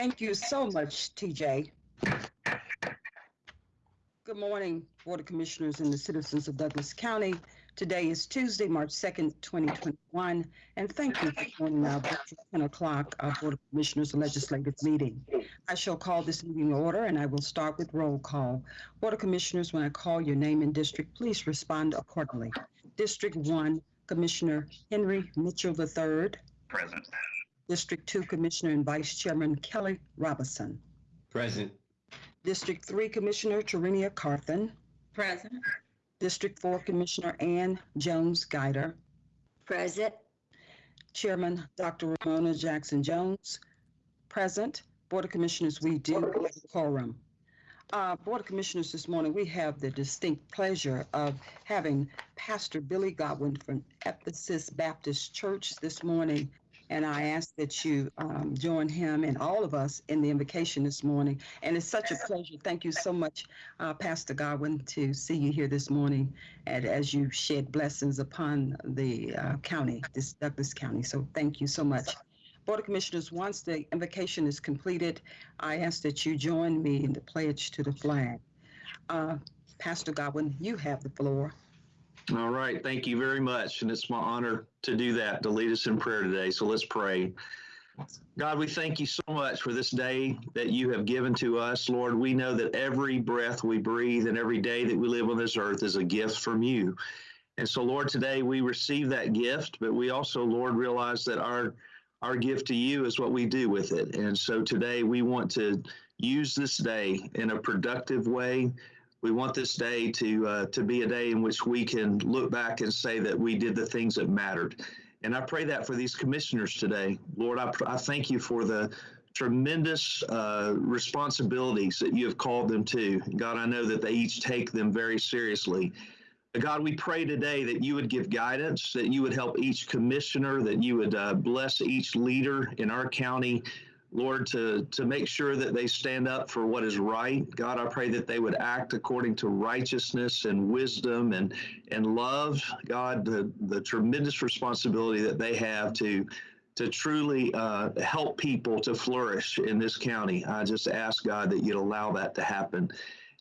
Thank you so much, TJ. Good morning, Board of Commissioners and the citizens of Douglas County. Today is Tuesday, March 2nd, 2021, and thank you for joining our virtual 10 o'clock Board of Commissioners Legislative Meeting. I shall call this meeting order, and I will start with roll call. Board of Commissioners, when I call your name and district, please respond accordingly. District 1, Commissioner Henry Mitchell III. Present. District 2, Commissioner and Vice Chairman Kelly Robinson. Present. District 3, Commissioner Tarenia Carthen. Present. District 4, Commissioner Ann Jones Guider. Present. Chairman Dr. Romona Jackson Jones. Present. Board of Commissioners, we do have a quorum. Uh, Board of Commissioners, this morning, we have the distinct pleasure of having Pastor Billy Godwin from Ephesus Baptist Church this morning. And I ask that you um, join him and all of us in the invocation this morning. And it's such a pleasure. Thank you so much, uh, Pastor Godwin, to see you here this morning and as you shed blessings upon the uh, county, this Douglas County. So thank you so much. Board of Commissioners, once the invocation is completed, I ask that you join me in the pledge to the flag. Uh, Pastor Godwin, you have the floor. All right. Thank you very much. And it's my honor to do that, to lead us in prayer today. So let's pray. God, we thank you so much for this day that you have given to us. Lord, we know that every breath we breathe and every day that we live on this earth is a gift from you. And so, Lord, today we receive that gift, but we also, Lord, realize that our our gift to you is what we do with it. And so today we want to use this day in a productive way. We want this day to uh, to be a day in which we can look back and say that we did the things that mattered. And I pray that for these commissioners today, Lord. I, I thank you for the tremendous uh, responsibilities that you have called them to. God, I know that they each take them very seriously. God, we pray today that you would give guidance, that you would help each commissioner, that you would uh, bless each leader in our county, Lord, to, to make sure that they stand up for what is right. God, I pray that they would act according to righteousness and wisdom and, and love. God, the, the tremendous responsibility that they have to to truly uh, help people to flourish in this county. I just ask God that you'd allow that to happen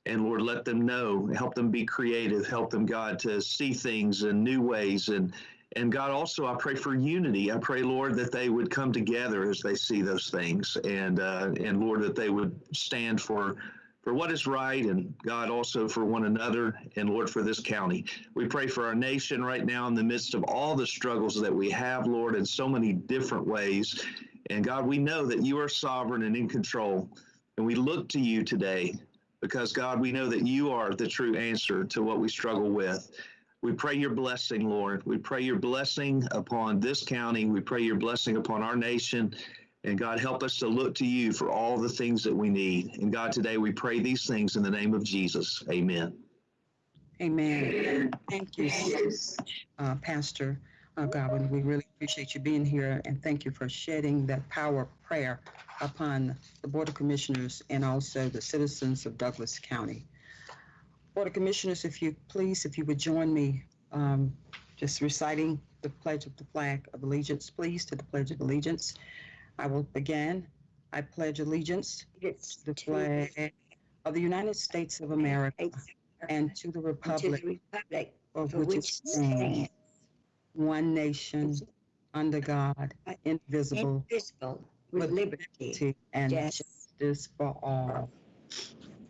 and Lord, let them know, help them be creative, help them, God, to see things in new ways. And and God, also, I pray for unity. I pray, Lord, that they would come together as they see those things, and uh, and Lord, that they would stand for for what is right, and God also for one another, and Lord for this county. We pray for our nation right now in the midst of all the struggles that we have, Lord, in so many different ways. And God, we know that you are sovereign and in control, and we look to you today because God, we know that you are the true answer to what we struggle with. We pray your blessing, Lord. We pray your blessing upon this county. We pray your blessing upon our nation. And God, help us to look to you for all the things that we need. And God, today we pray these things in the name of Jesus. Amen. Amen. Thank you, uh, Pastor uh, Godwin. We really appreciate you being here and thank you for shedding that power of prayer upon the Board of Commissioners and also the citizens of Douglas County. Board of Commissioners, if you please, if you would join me um, just reciting the Pledge of the Flag of Allegiance, please, to the Pledge of Allegiance. I will begin. I pledge allegiance to the flag of the United States of America and to the To republic the republic for for which it stands, one nation, under God, indivisible, indivisible, with liberty and justice for all.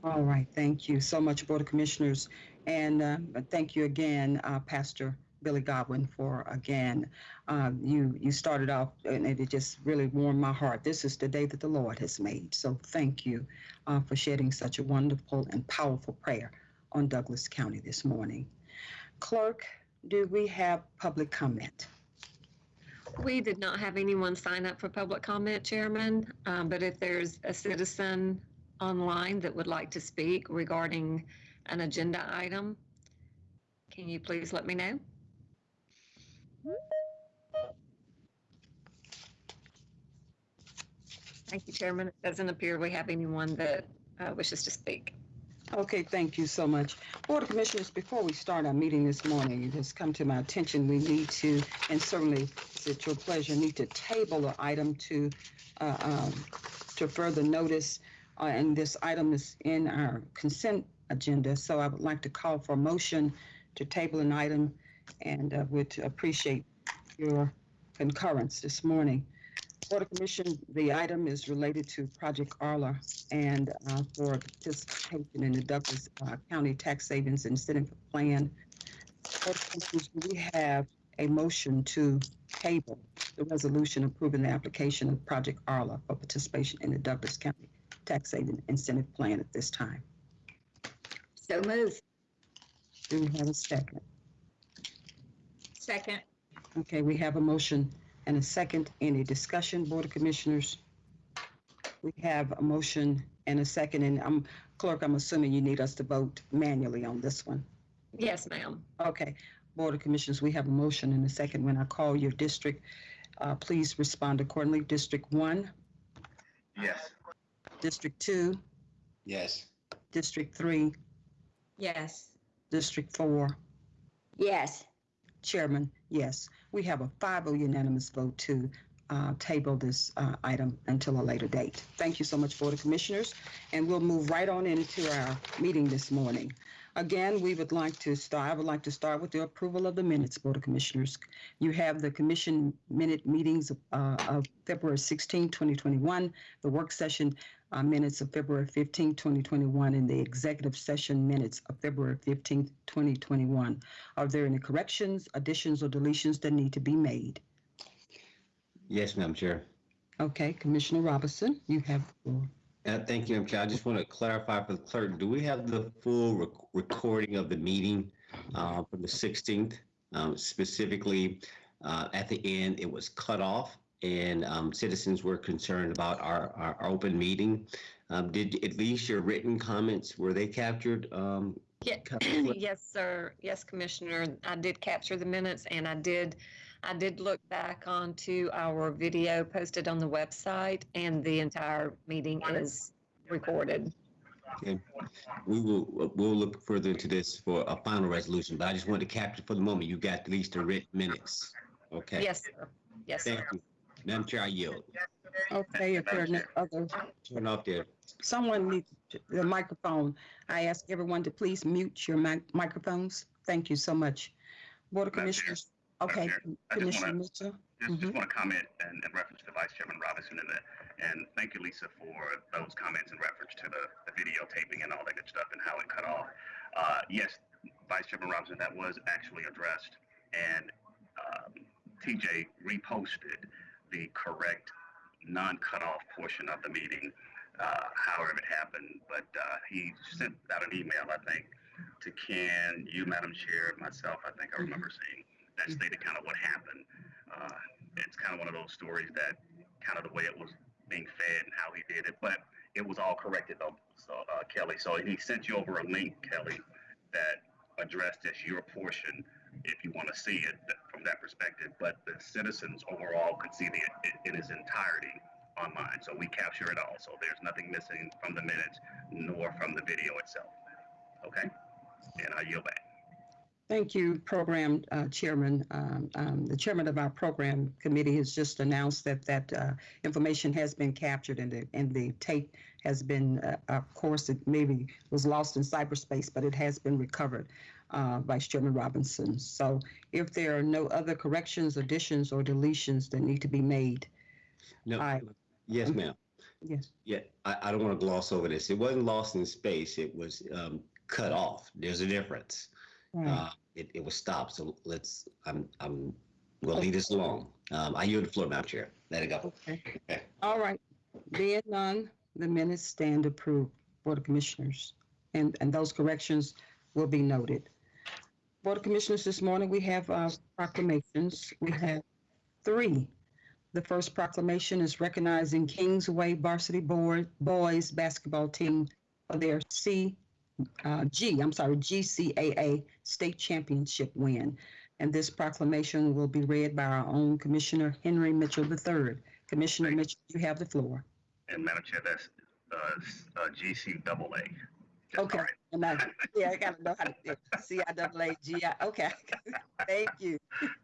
All right, thank you so much, Board of Commissioners. And uh, thank you again, uh, Pastor Billy Godwin, for again, uh, you, you started off and it just really warmed my heart. This is the day that the Lord has made. So thank you uh, for shedding such a wonderful and powerful prayer on Douglas County this morning. Clerk, do we have public comment? We did not have anyone sign up for public comment, Chairman, um, but if there's a citizen online that would like to speak regarding an agenda item, can you please let me know? Thank you, Chairman. It doesn't appear we have anyone that uh, wishes to speak. Okay, thank you so much. Board of Commissioners, before we start our meeting this morning, it has come to my attention, we need to, and certainly it's at your pleasure, need to table the item to, uh, um, to further notice, uh, and this item is in our consent agenda, so I would like to call for a motion to table an item and uh, would appreciate your concurrence this morning. Board of Commission, the item is related to Project Arla and uh, for participation in the Douglas uh, County Tax Savings Incentive Plan. We have a motion to table the resolution approving the application of Project Arla for participation in the Douglas County Tax Saving Incentive Plan at this time? So move. Do we have a second? Second. Okay, we have a motion and a second. Any discussion, Board of Commissioners? We have a motion and a second, and I'm, clerk, I'm assuming you need us to vote manually on this one. Yes, ma'am. Okay, Board of Commissioners, we have a motion and a second. When I call your district, uh, please respond accordingly. District one, Yes. District two, Yes. District three, Yes. District four, Yes. Chairman, yes. We have a 5-0 unanimous vote to uh, table this uh, item until a later date. Thank you so much, Board of Commissioners, and we'll move right on into our meeting this morning. Again, we would like to start, I would like to start with the approval of the minutes, Board of Commissioners. You have the commission minute meetings uh, of February 16, 2021, the work session uh, minutes of February 15, 2021, and the executive session minutes of February 15, 2021. Are there any corrections, additions, or deletions that need to be made? Yes, Madam Chair. Okay, Commissioner Robinson, you have the floor. Uh, Thank you, Madam Chair. I just want to clarify for the clerk, do we have the full rec- recording of the meeting uh, from the 16th? Um, Specifically, uh, at the end, it was cut off and um, citizens were concerned about our, our open meeting. Um, Did at least your written comments, were they captured? Um, Yeah, yes, sir. Yes, Commissioner. I did capture the minutes and I did, I did look back onto our video posted on the website and the entire meeting is recorded. Okay. We will, we'll look further into this for a final resolution, but I just wanted to capture for the moment, you got at least the written minutes. Okay? Yes, sir. Yes, sir. Thank you. Madam Chair, I yield. Okay, if there are no other, Turn off there. someone needs the microphone. I ask everyone to please mute your mic- microphones. Thank you so much. Board of Madam Chair. Commissioners, okay, Chair, I just Commissioner wanna- Mitchell? Just, Mhm. just want to comment in, in reference to Vice Chairman Robinson and the, and thank you, Lisa, for those comments in reference to the, the videotaping and all that good stuff and how it cut off. Uh, yes, Vice Chairman Robinson, that was actually addressed and, um, TJ reposted the correct non-cut off portion of the meeting, uh, however it happened. But, uh, he sent out an email, I think, to Ken, you, Madam Chair, myself, I think I remember seeing that stated kind of what happened. Uh, it's kind of one of those stories that kind of the way it was being fed and how he did it, but it was all corrected though. So uh, Kelly, so he sent you over a link, Kelly, that addressed just your portion if you want to see it from that perspective. But the citizens overall could see the it in its entirety online. So we capture it all. So there's nothing missing from the minutes nor from the video itself. Okay, and I yield back. Thank you, Program uh, Chairman. Um, um, The chairman of our program committee has just announced that that uh, information has been captured and the, and the tape has been, uh, of course, it maybe was lost in cyberspace, but it has been recovered, uh, Vice Chairman Robinson. So if there are no other corrections, additions, or deletions that need to be made, No, Aye. yes, ma'am. yes, Yeah, I, I don't want to gloss over this. It wasn't lost in space. It was um, cut off. There's a difference. right. Uh, it, it was stopped. So let's, I'm, I'm, we'll leave this alone. Um, I yield the floor, Madam Chair. Let it go. Okay. Okay. All right. Being none, the minutes stand approved, Board of Commissioners. And, and those corrections will be noted. Board of Commissioners, this morning, we have uh, proclamations. We have three. The first proclamation is recognizing Kingsway Varsity Board Boys Basketball Team for their C, uh, G, I'm sorry, GCAA State Championship win. And this proclamation will be read by our own Commissioner Henry Mitchell III. Commissioner Mitchell, you have the floor. And Madam Chair, that's uh, uh, GC double A. Just Okay. And I, yeah, I gotta know how to do it. C I double A G I, okay. Thank you.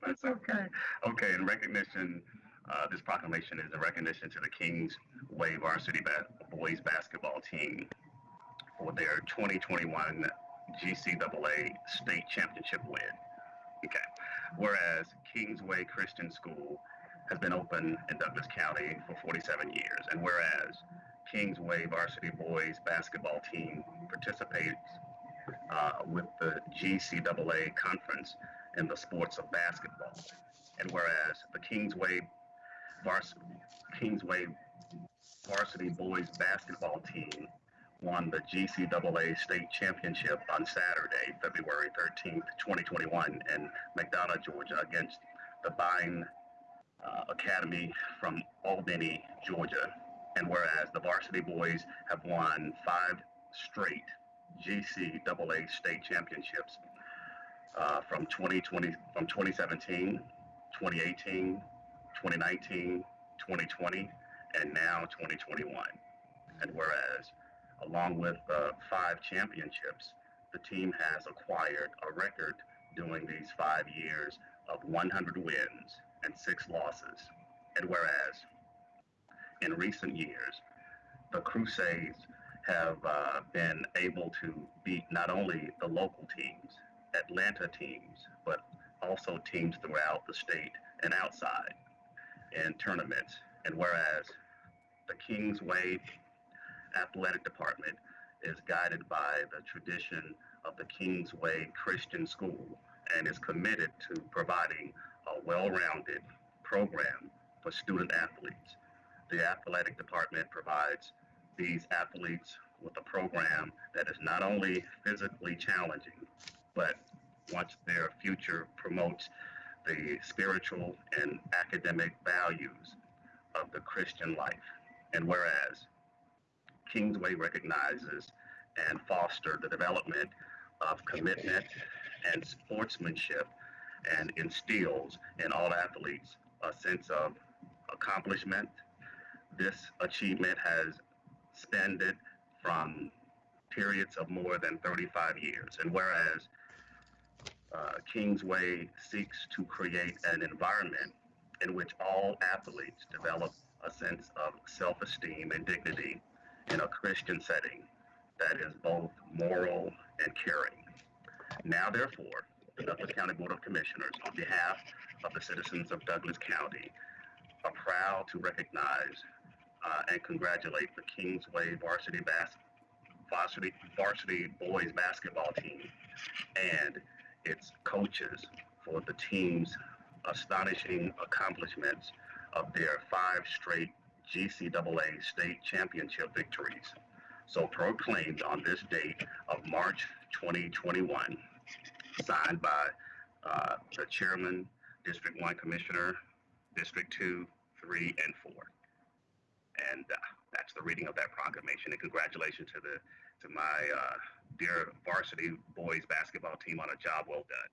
That's okay. Okay, in recognition Uh, this proclamation is a recognition to the Kings Way Varsity ba- Boys Basketball Team for their 2021 GCAA State Championship win. Okay. Whereas Kingsway Christian School has been open in Douglas County for 47 years, and whereas Kingsway Varsity Boys Basketball Team participates uh, with the GCAA Conference in the sports of basketball, and whereas the Kingsway Varsity, Kingsway Varsity Boys Basketball Team won the GCAA State Championship on Saturday, February 13th, 2021, in McDonough, Georgia, against the Vine uh, Academy from Albany, Georgia. And whereas the varsity boys have won five straight GCAA state championships uh, from 2020, from 2017, 2018, 2019, 2020, and now 2021. And whereas along with five championships, the team has acquired a record during these five years of 100 wins and six losses. And whereas in recent years, the Crusades have uh, been able to beat not only the local teams, Atlanta teams, but also teams throughout the state and outside in tournaments. And whereas the Kingsway athletic department is guided by the tradition of the Kingsway Christian School and is committed to providing a well-rounded program for student athletes. The athletic department provides these athletes with a program that is not only physically challenging, but once their future promotes the spiritual and academic values of the Christian life. And whereas Kingsway recognizes and foster the development of commitment and sportsmanship and instills in all athletes a sense of accomplishment. This achievement has spanned from periods of more than 35 years. And whereas uh, Kingsway seeks to create an environment in which all athletes develop a sense of self esteem and dignity in a Christian setting that is both moral and caring. Now, therefore, the Douglas County Board of Commissioners, on behalf of the citizens of Douglas County, are proud to recognize uh, and congratulate the Kingsway varsity, bas- varsity, varsity boys basketball team and its coaches for the team's astonishing accomplishments of their five straight GCAA state championship victories. So proclaimed on this date of March 2021, signed by uh, the chairman, District 1 Commissioner, District 2, 3, and 4. And uh, that's the reading of that proclamation. And congratulations to the to my uh, dear varsity boys basketball team on a job well done.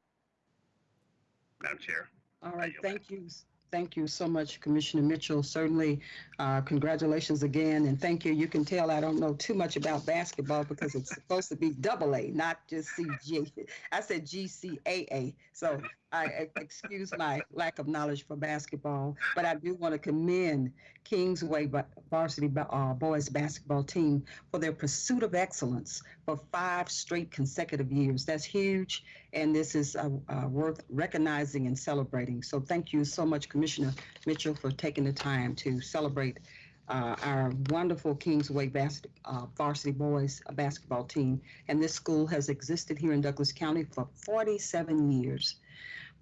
Madam Chair. All right, thank you. Thank you so much, Commissioner Mitchell. Certainly, uh, congratulations again, and thank you. You can tell I don't know too much about basketball because it's supposed to be double A, not just CG. I said GCAA, so I excuse my lack of knowledge for basketball, but I do want to commend Kingsway Va- Varsity uh, Boys Basketball Team for their pursuit of excellence for five straight consecutive years. That's huge, and this is uh, uh, worth recognizing and celebrating. So thank you so much, Commissioner Mitchell, for taking the time to celebrate uh, our wonderful Kingsway bas- uh, varsity boys uh, basketball team. And this school has existed here in Douglas County for 47 years.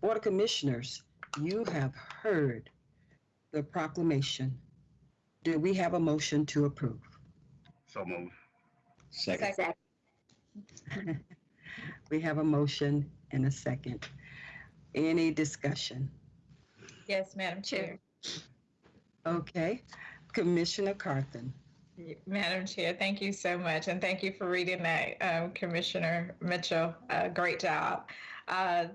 Board of Commissioners, you have heard the proclamation. Do we have a motion to approve? So move. Second. Second. We have a motion and a second. Any discussion? Yes, Madam Chair. Okay, Commissioner Carthen. Madam Chair, thank you so much, and thank you for reading that, um, Commissioner Mitchell. Uh, great job. Uh,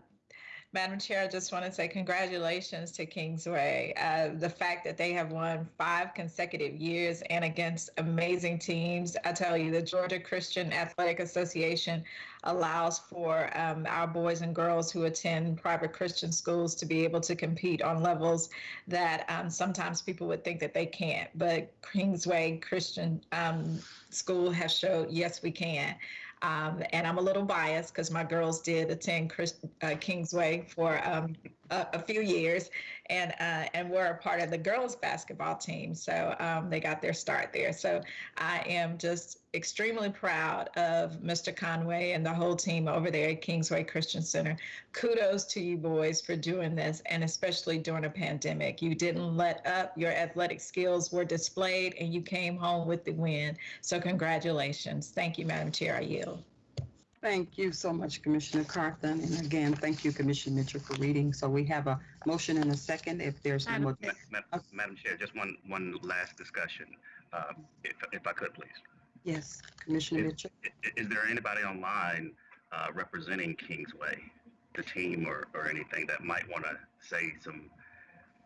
Madam Chair, I just want to say congratulations to Kingsway. Uh, the fact that they have won five consecutive years and against amazing teams. I tell you, the Georgia Christian Athletic Association allows for um, our boys and girls who attend private Christian schools to be able to compete on levels that um, sometimes people would think that they can't. But Kingsway Christian um, School has showed yes, we can. Um, and I'm a little biased because my girls did attend Chris, uh, Kingsway for um, a, few years, and uh, and were a part of the girls basketball team. So um, they got their start there. So I am just extremely proud of Mr. Conway and the whole team over there at Kingsway Christian Center. Kudos to you boys for doing this, and especially during a pandemic. You didn't let up. Your athletic skills were displayed, and you came home with the win. So congratulations. Thank you, Madam Chair. I yield. Thank you so much, Commissioner Carthen. And again, thank you, Commissioner Mitchell, for reading. So we have a motion and a second. If there's no Madam more, Ma- ma- Madam Chair, just one, one last discussion, uh, if, if I could, please. yes, Commissioner Mitchell. I- i- Is there anybody online uh, representing Kingsway, the team or, or anything that might want to say some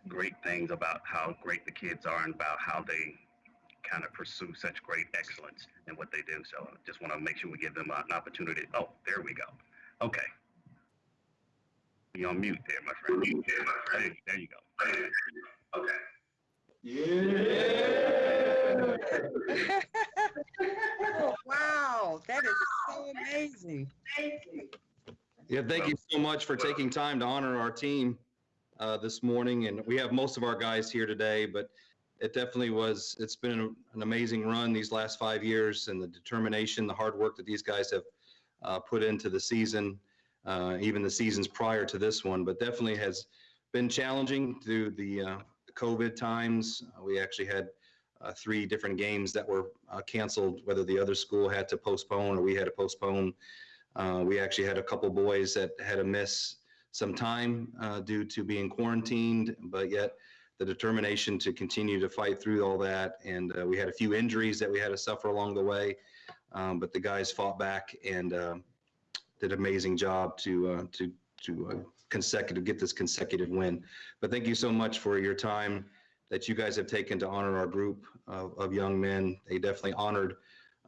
great things about how great the kids are and about how they kind of pursue such great excellence in what they do? So just want to make sure we give them an opportunity. Oh, there we go. Okay. You're on mute there, my friend. Mute there, my friend. There you go. Okay. Oh, Wow, that is so amazing. Thank you. Yeah, thank you so much for taking time to honor our team uh, this morning. And we have most of our guys here today, but it definitely was, it's been an amazing run these last five years and the determination, the hard work that these guys have uh, put into the season, uh, even the seasons prior to this one, but definitely has been challenging through the uh, COVID times. Uh, We actually had uh, three different games that were uh, canceled, whether the other school had to postpone or we had to postpone. We actually had a couple boys that had to miss some time due to being quarantined, but yet the determination to continue to fight through all that. And uh, we had a few injuries that we had to suffer along the way, um, but the guys fought back and uh, did an amazing job to uh, to to uh, consecutive get this consecutive win. But thank you so much for your time that you guys have taken to honor our group of, of young men. They definitely honored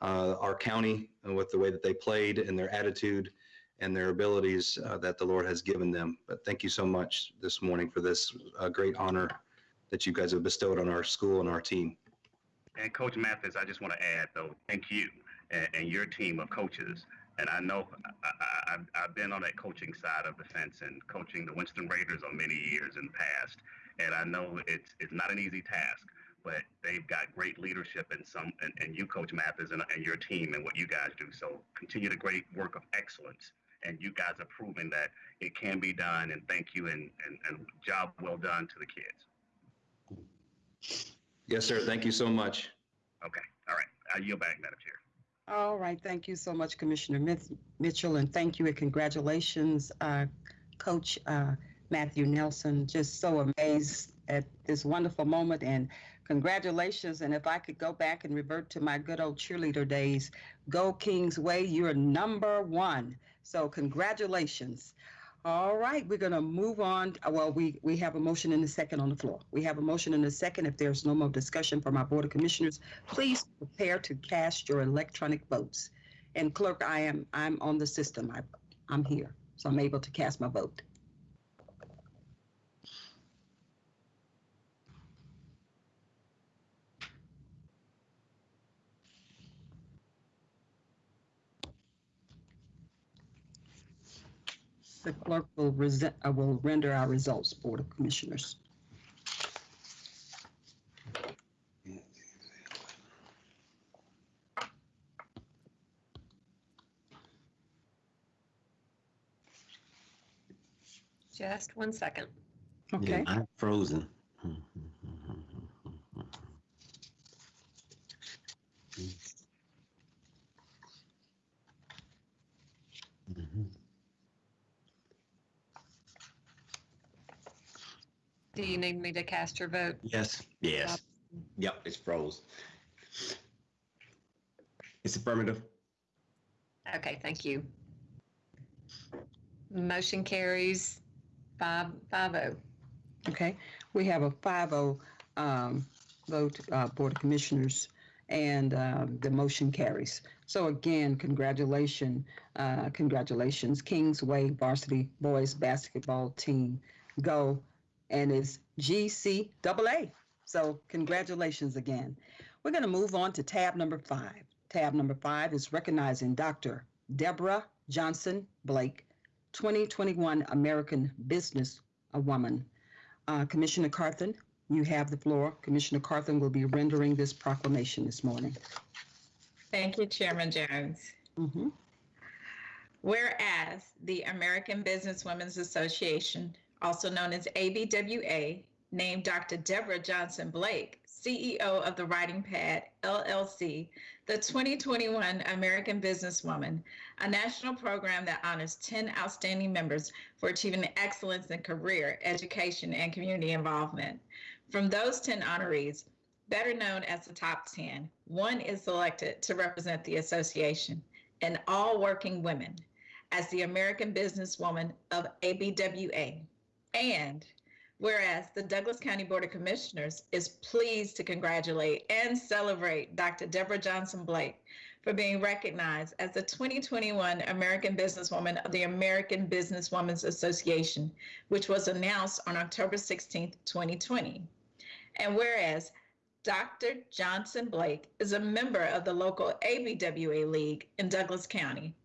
uh, our county with the way that they played and their attitude and their abilities uh, that the Lord has given them. But thank you so much this morning for this great honor that you guys have bestowed on our school and our team. And Coach Mathis, I just want to add though, thank you and, and your team of coaches. And I know I, I've been on that coaching side of the fence and coaching the Winston Raiders on many years in the past. And I know it's it's not an easy task, but they've got great leadership and some and, and you, Coach Mathis, and, and your team and what you guys do. So continue the great work of excellence. And you guys are proving that it can be done. And thank you and, and, and job well done to the kids. Yes, sir. Thank you so much. Okay. All right. I yield back, Madam Chair. All right, thank you so much, Commissioner Mith- Mitchell, and thank you and congratulations, uh, Coach uh, Matthew Nelson. Just so amazed at this wonderful moment and congratulations. And if I could go back and revert to my good old cheerleader days, go Kings Way, you're number one. So congratulations. All right, we're going to move on. Well, we, we have a motion and a second on the floor. We have a motion and a second. If there's no more discussion from our Board of Commissioners, please prepare to cast your electronic votes. And clerk, I am, I'm on the system. I, I'm here, so I'm able to cast my vote. The clerk will resent, I uh, will render our results, Board of Commissioners. Just one second. Okay, I'm frozen. Do you need me to cast your vote? Yes, yes. Yep, it's froze. It's affirmative. Okay, thank you. Motion carries Five, five oh. Okay, we have a 5-0 um, vote, uh, Board of Commissioners, and um, the motion carries. So again, congratulations, uh, congratulations, Kingsway Varsity Boys Basketball Team, go, and it's GCAA. So congratulations again. We're going to move on to tab number five. Tab number five is recognizing Dr. Deborah Johnson Blake, 2021 American Business Woman. Uh, Commissioner Carthen, you have the floor. Commissioner Carthen will be rendering this proclamation this morning. Thank you, Chairman Jones. Mhm. Whereas the American Business Women's Association, also known as ABWA, named Dr. Deborah Johnson Blake, CEO of the Writing Pad LLC, the 2021 American Businesswoman, a national program that honors 10 outstanding members for achieving excellence in career, education, and community involvement. From those 10 honorees, better known as the top 10, one is selected to represent the association and all working women as the American Businesswoman of ABWA. And whereas the Douglas County Board of Commissioners is pleased to congratulate and celebrate Dr. Deborah Johnson Blake for being recognized as the 2021 American Businesswoman of the American Businesswomen's Association, which was announced on October 16, 2020. And whereas Dr. Johnson Blake is a member of the local ABWA League in Douglas County,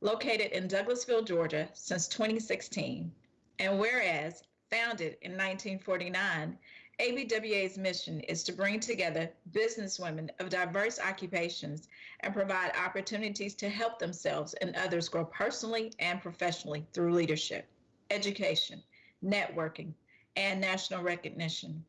located in Douglasville, Georgia since 2016. And whereas founded in 1949, ABWA's mission is to bring together businesswomen of diverse occupations and provide opportunities to help themselves and others grow personally and professionally through leadership, education, networking, and national recognition.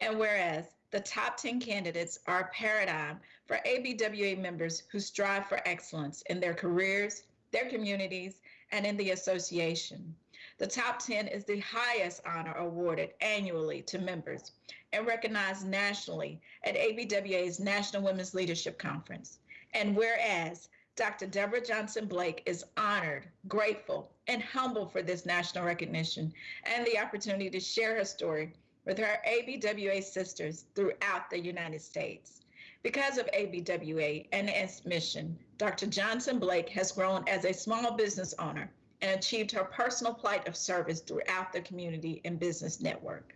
And whereas the top 10 candidates are a paradigm for ABWA members who strive for excellence in their careers, their communities, and in the association. The top 10 is the highest honor awarded annually to members and recognized nationally at ABWA's National Women's Leadership Conference. And whereas Dr. Deborah Johnson Blake is honored, grateful, and humble for this national recognition and the opportunity to share her story with her ABWA sisters throughout the United States. Because of ABWA and its mission, Dr. Johnson Blake has grown as a small business owner and achieved her personal plight of service throughout the community and business network.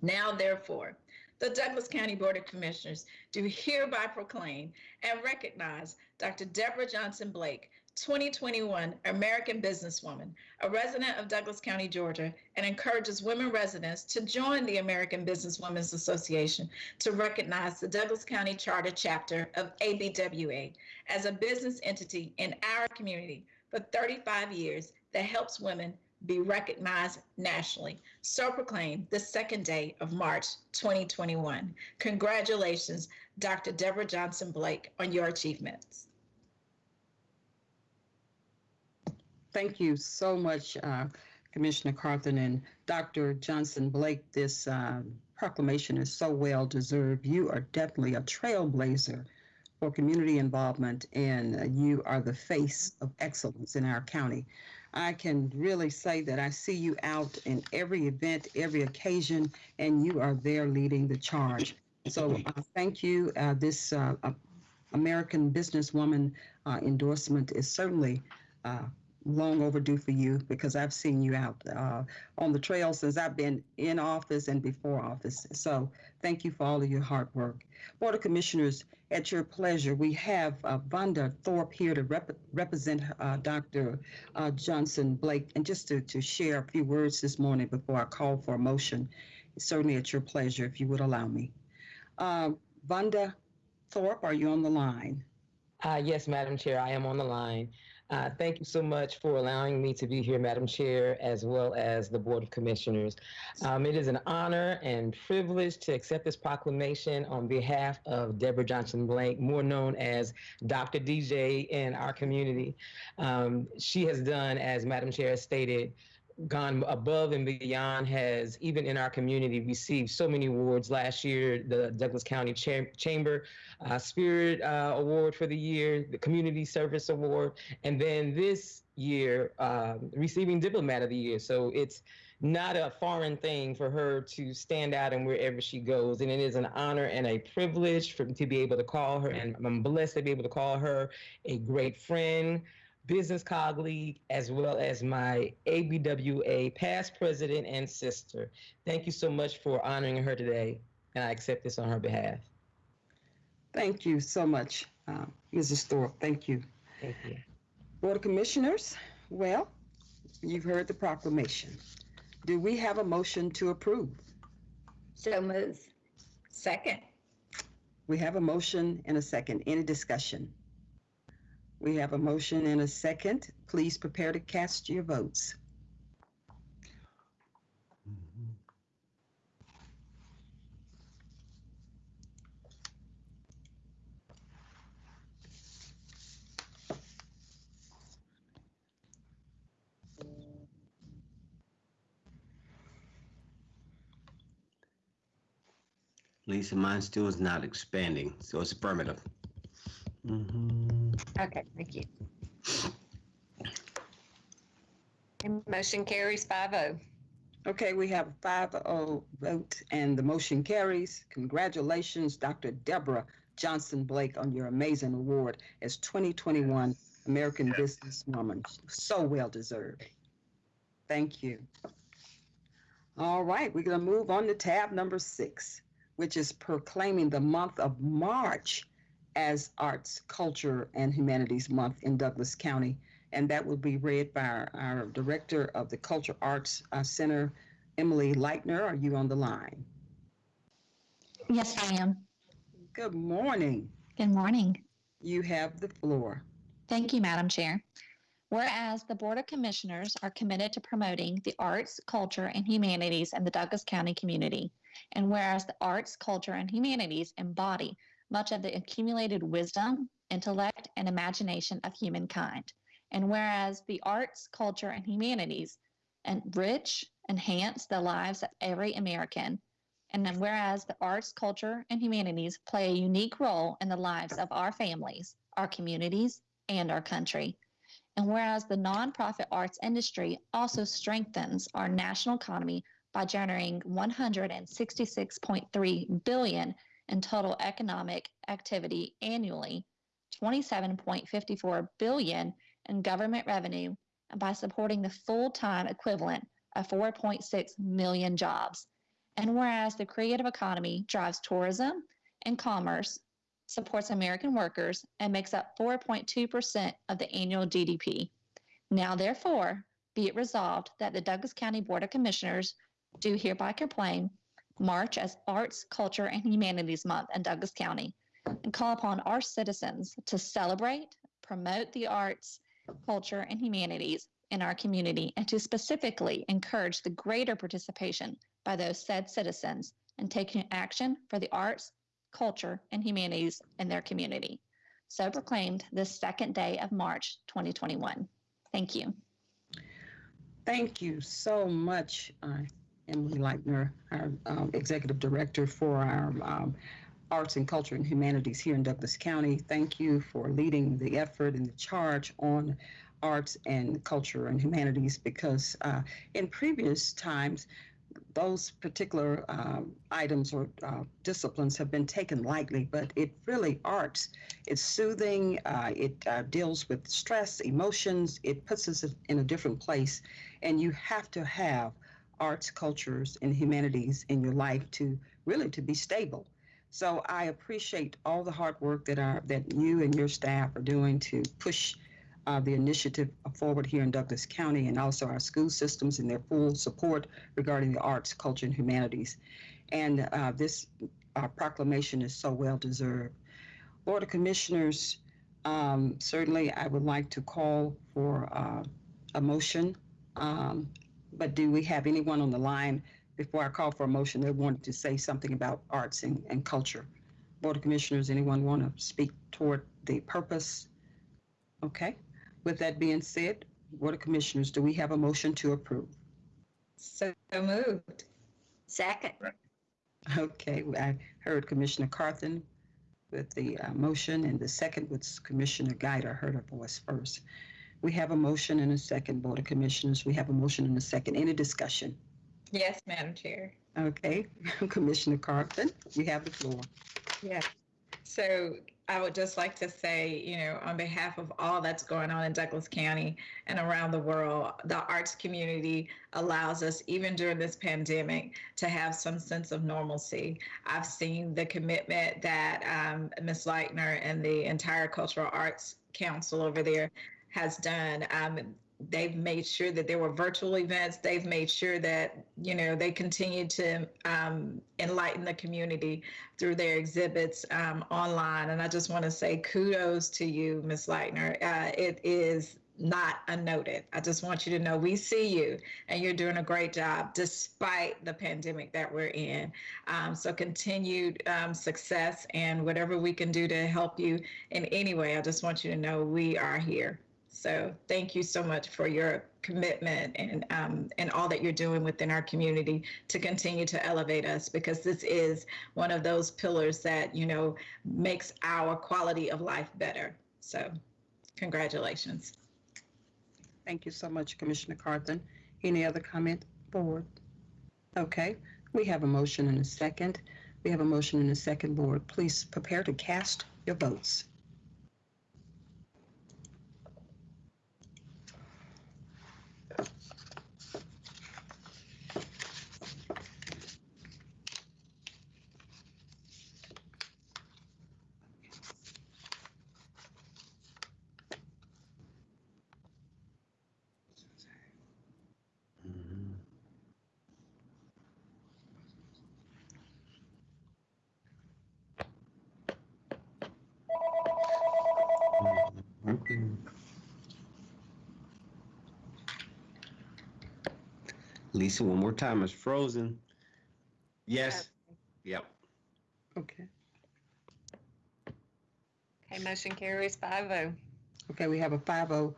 Now, therefore, the Douglas County Board of Commissioners do hereby proclaim and recognize Dr. Deborah Johnson Blake, 2021 American Businesswoman, a resident of Douglas County, Georgia, and encourages women residents to join the American Businesswomen's Association to recognize the Douglas County Charter Chapter of ABWA as a business entity in our community for 35 years that helps women be recognized nationally. So proclaimed the second day of March 2021. Congratulations, Dr. Deborah Johnson Blake, on your achievements. Thank you so much, uh, Commissioner Carthen and Dr. Johnson Blake. This um, proclamation is so well deserved. You are definitely a trailblazer for community involvement, and uh, you are the face of excellence in our county. I can really say that I see you out in every event, every occasion, and you are there leading the charge. So uh, thank you. Uh, this uh, American Businesswoman uh, endorsement is certainly uh, long overdue for you because I've seen you out uh, on the trail since I've been in office and before office. So thank you for all of your hard work. Board of Commissioners, at your pleasure, we have uh, Vonda Thorpe here to rep- represent uh, Dr. Uh, Johnson Blake and just to, to share a few words this morning before I call for a motion. Certainly at your pleasure, if you would allow me. Uh, Vonda Thorpe, are you on the line? Uh, yes, Madam Chair, I am on the line. Uh, thank you so much for allowing me to be here, Madam Chair, as well as the Board of Commissioners. Um, it is an honor and privilege to accept this proclamation on behalf of Deborah Johnson Blake, more known as Dr. DJ in our community. Um, she has done, as Madam Chair has stated, gone above and beyond, has even in our community received so many awards. Last year, the Douglas County Cham- Chamber uh, Spirit uh, Award for the year, the Community Service Award, and then this year um, receiving Diplomat of the Year. So it's not a foreign thing for her to stand out and wherever she goes. And it is an honor and a privilege for to be able to call her, and I'm blessed to be able to call her a great friend, business colleague, as well as my ABWA past president and sister. Thank you so much for honoring her today, and I accept this on her behalf. Thank you so much, uh, Mrs. Thorpe. Thank you. Thank you. Board of Commissioners, well, you've heard the proclamation. Do we have a motion to approve? So move. Second. We have a motion and a second. Any discussion? We have a motion and a second. Please prepare to cast your votes. Lisa, mine still is not expanding, so it's affirmative. Mhm. Okay, thank you. And motion carries five oh. Okay, we have a 5-0 vote and the motion carries. Congratulations, Dr. Deborah Johnson Blake, on your amazing award as 2021 American Businesswoman. So well deserved. Thank you. All right, we're going to move on to tab number six, which is proclaiming the month of March as Arts, Culture, and Humanities Month in Douglas County. And that will be read by our, our Director of the Culture Arts uh, Center, Emily Leitner. Are you on the line? Yes, I am. Good morning. Good morning. You have the floor. Thank you, Madam Chair. Whereas the Board of Commissioners are committed to promoting the arts, culture, and humanities in the Douglas County community, and whereas the arts, culture, and humanities embody much of the accumulated wisdom, intellect, and imagination of humankind, and whereas the arts, culture, and humanities enrich, enhance the lives of every American, and whereas the arts, culture, and humanities play a unique role in the lives of our families, our communities, and our country. And whereas the nonprofit arts industry also strengthens our national economy by generating 166.3 billion in total economic activity annually, 27.54 billion in government revenue, and by supporting the full-time equivalent of 4.6 million jobs. And whereas the creative economy drives tourism and commerce, supports American workers, and makes up 4.2% of the annual GDP. Now, therefore, be it resolved that the Douglas County Board of Commissioners do hereby proclaim March as Arts, Culture, and Humanities Month in Douglas County and call upon our citizens to celebrate, promote the arts, culture, and humanities in our community and to specifically encourage the greater participation by those said citizens in taking action for the arts, culture, and humanities in their community. So proclaimed this second day of March 2021. Thank you. Thank you so much, uh, Emily Leitner, our um, Executive Director for our um, Arts and Culture and Humanities here in Douglas County. Thank you for leading the effort and the charge on arts and culture and humanities because uh, in previous times, those particular um, items or uh, disciplines have been taken lightly, but it really arts. It's soothing. Uh, it uh, deals with stress, emotions. It puts us in a different place, and you have to have arts, cultures, and humanities in your life to really to be stable. So I appreciate all the hard work that our that you and your staff are doing to push uh, the initiative forward here in Douglas County and also our school systems and their full support regarding the arts, culture, and humanities. And uh, this uh, proclamation is so well deserved. Board of Commissioners, um, certainly I would like to call for uh, a motion. Um, but do we have anyone on the line before I call for a motion that wanted to say something about arts and, and culture? Board of Commissioners, anyone want to speak toward the purpose? Okay. With that being said, Board of Commissioners, do we have a motion to approve? So moved. Second. Okay, I heard Commissioner Carthen with the uh, motion and the second was Commissioner Guide. I heard her voice first. We have a motion and a second, Board of Commissioners. We have a motion and a second. Any discussion? Yes, Madam Chair. Okay, Commissioner Carthen, you have the floor. Yeah. So I would just like to say, you know, on behalf of all that's going on in Douglas County and around the world, the arts community allows us, even during this pandemic, to have some sense of normalcy. I've seen the commitment that um, Ms. Leitner and the entire Cultural Arts Council over there has done. Um, they've made sure that there were virtual events. They've made sure that, you know, they continue to um, enlighten the community through their exhibits um, online. And I just want to say kudos to you, Ms. Leitner. Uh, it is not unnoted. I just want you to know we see you and you're doing a great job despite the pandemic that we're in. Um, so continued um, success and whatever we can do to help you in any way, I just want you to know we are here. So thank you so much for your commitment and um, and all that you're doing within our community to continue to elevate us because this is one of those pillars that you know makes our quality of life better. So congratulations. Thank you so much, Commissioner Carthen. Any other comment, Board? Okay, we have a motion and a second. We have a motion and a second, Board. Please prepare to cast your votes. Mhm. Mhm. Lisa, one more time, it's frozen. Yes. Yep. Okay. Okay, motion carries five oh. Okay, we have a 5-0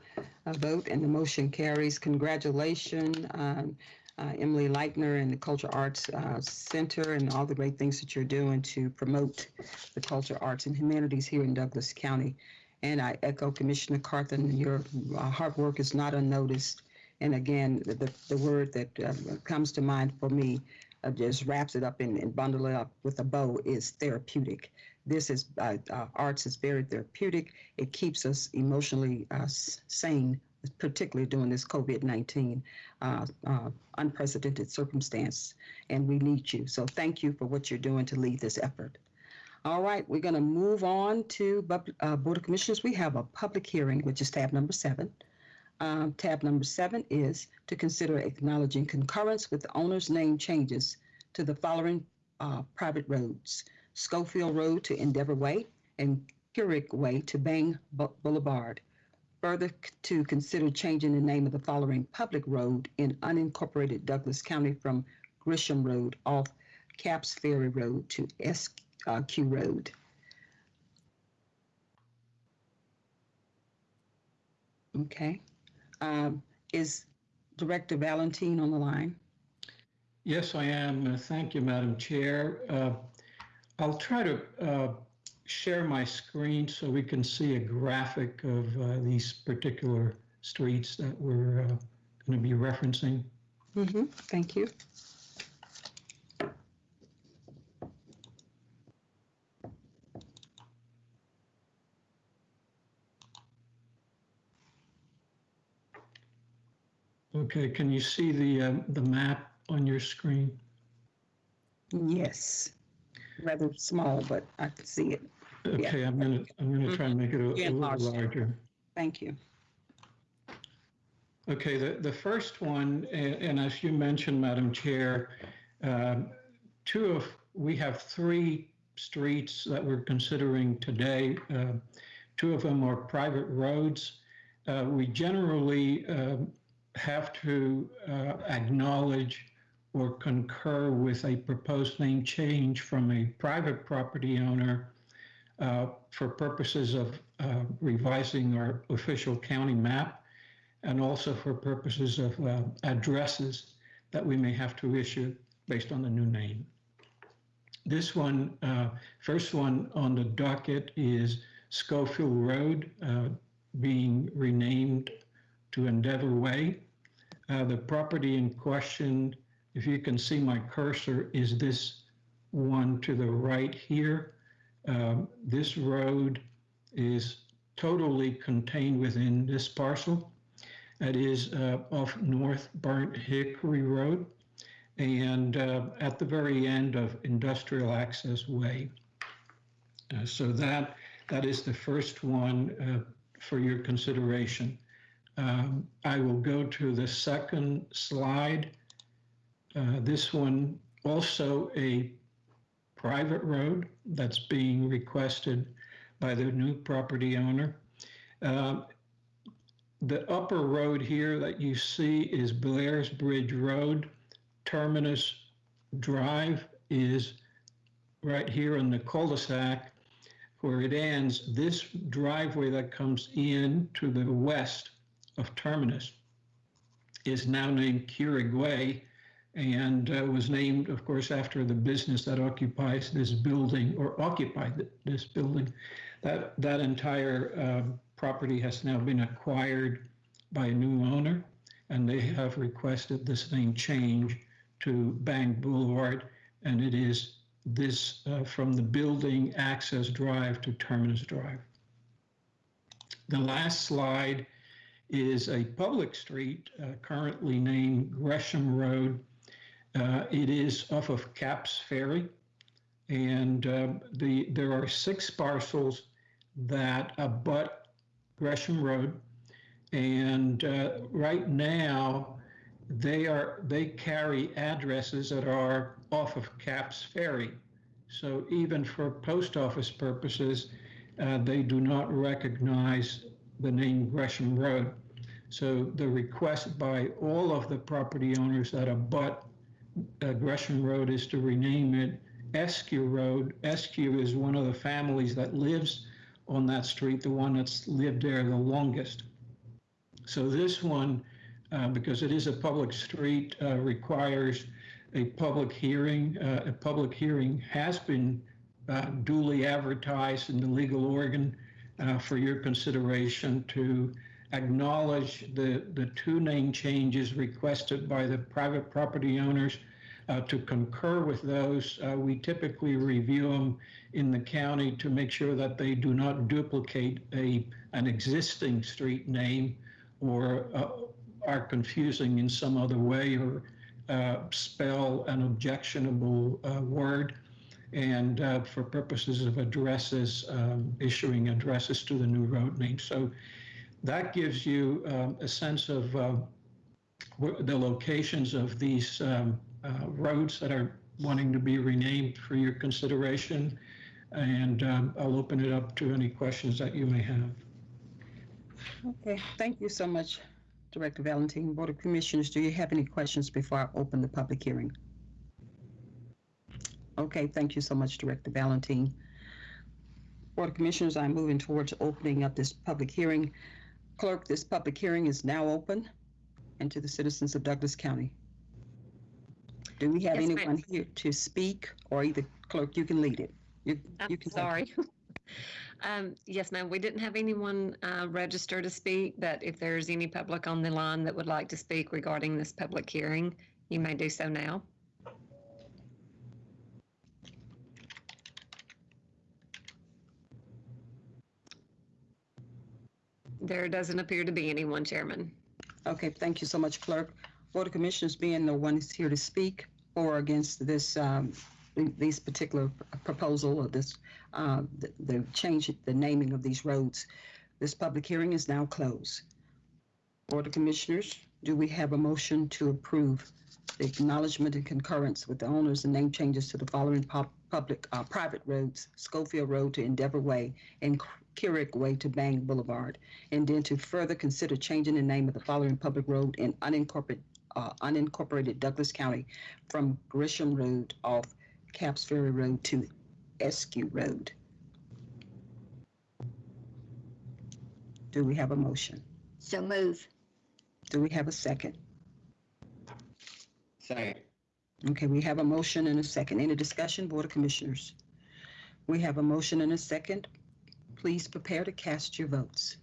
uh, vote and the motion carries. Congratulations, um, uh, Emily Leitner and the Culture Arts uh, Center and all the great things that you're doing to promote the culture, arts, and humanities here in Douglas County. And I echo Commissioner Carthen, your uh, hard work is not unnoticed. And again, the, the- word that uh, comes to mind for me, uh, just wraps it up and and bundle it up with a bow, is therapeutic. This is, uh, uh, arts is very therapeutic. It keeps us emotionally uh, sane, particularly during this COVID-19 uh, unprecedented circumstance. And we need you. So thank you for what you're doing to lead this effort. All right, we're going to move on to Board of Commissioners. We have a public hearing, which is tab number seven. Um, Tab number seven is to consider acknowledging concurrence with the owner's name changes to the following uh, private roads. Schofield Road to Endeavor Way and Keurig Way to Bang Boulevard. Further, to consider changing the name of the following public road in unincorporated Douglas County from Grisham Road off Capps Ferry Road to Eskew Road. Okay. Um, Is Director Valentine on the line? Yes, I am. Uh, Thank you, Madam Chair. Uh, I'll try to uh, share my screen so we can see a graphic of uh, these particular streets that we're going to be referencing. Mm-hmm, thank you. Okay, can you see the, um, the map on your screen? Yes. Rather small, but I can see it. Yeah. Okay, I'm going to, I'm going to try and make it a Yeah, a little large. larger. Thank you. Okay, the, the first one, a- and as you mentioned, Madam Chair, um, two of, we have three streets that we're considering today. Uh, Two of them are private roads. Uh, We generally um, have to uh, acknowledge or concur with a proposed name change from a private property owner uh, for purposes of uh, revising our official county map and also for purposes of uh, addresses that we may have to issue based on the new name. This one, uh, first one on the docket is Schofield Road, uh, being renamed to Endeavor Way. Uh, The property in question, if you can see my cursor, is this one to the right here. Um, This road is totally contained within this parcel. It is uh, off North Burnt Hickory Road and uh, at the very end of Industrial Access Way. Uh, So that, that is the first one uh, for your consideration. Um, I will go to the second slide. Uh, This one also a private road that's being requested by the new property owner. Um, The upper road here that you see is Blair's Bridge Road. Terminus Drive is right here in the cul-de-sac where it ends. This driveway that comes in to the west of Terminus is now named Keurig Way and uh, was named, of course, after the business that occupies this building or occupied th- this building. That, that entire um, property has now been acquired by a new owner, and they have requested this name change to Bang Boulevard, and it is this uh, from the building access drive to Terminus Drive. The last slide is a public street uh, currently named Gresham Road. Uh, It is off of Capps Ferry. And uh, the, there are six parcels that abut Gresham Road. And uh, right now, they are, they carry addresses that are off of Capps Ferry. So even for post office purposes, uh, they do not recognize the name Gresham Road. So the request by all of the property owners that abut uh, Gresham Road is to rename it Eskew Road. Eskew is one of the families that lives on that street, the one that's lived there the longest. So this one, uh, because it is a public street, uh, requires a public hearing. Uh, A public hearing has been uh, duly advertised in the legal organ uh, for your consideration to acknowledge the, the two name changes requested by the private property owners, uh, to concur with those. Uh, We typically review them in the county to make sure that they do not duplicate a, an existing street name or uh, are confusing in some other way or uh, spell an objectionable uh, word. And uh, for purposes of addresses, um, issuing addresses to the new road name. So that gives you um, a sense of uh, the locations of these um, uh, roads that are wanting to be renamed for your consideration. And um, I'll open it up to any questions that you may have. Okay, thank you so much, Director Valentine. Board of Commissioners, do you have any questions before I open the public hearing? Okay, thank you so much, Director Valentine. Board of Commissioners, I'm moving towards opening up this public hearing. Clerk, this public hearing is now open and to the citizens of Douglas County. Do we have Yes, ma'am. anyone here to speak or either clerk, you can lead it? You, I'm you can sorry. Um, Yes, ma'am, we didn't have anyone uh, register to speak, but if there's any public on the line that would like to speak regarding this public hearing, you may do so now. There doesn't appear to be anyone, Chairman. Okay, thank you so much, Clerk. Board of Commissioners being the one who's here to speak or against this, um, these particular proposal or this, uh, the, the change, the naming of these roads. This public hearing is now closed. Board of Commissioners, do we have a motion to approve the acknowledgement and concurrence with the owners and name changes to the following pub, public, uh, private roads, Schofield Road to Endeavor Way and Keurig Way to Bang Boulevard? And then to further consider changing the name of the following public road in unincorporated, uh, unincorporated Douglas County from Grisham Road off Capps Ferry Road to Eskew Road. Do we have a motion? So move. Do we have a second? Second. Okay, we have a motion and a second. Any discussion, Board of Commissioners? We have a motion and a second. Please prepare to cast your votes.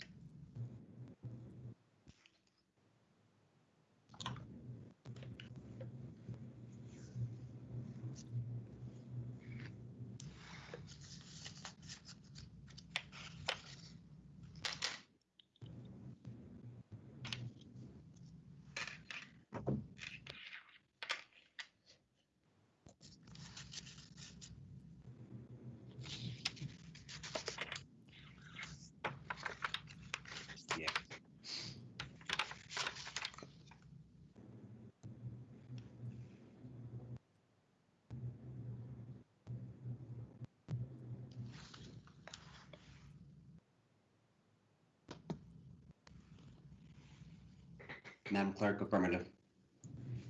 Madam Clerk, affirmative.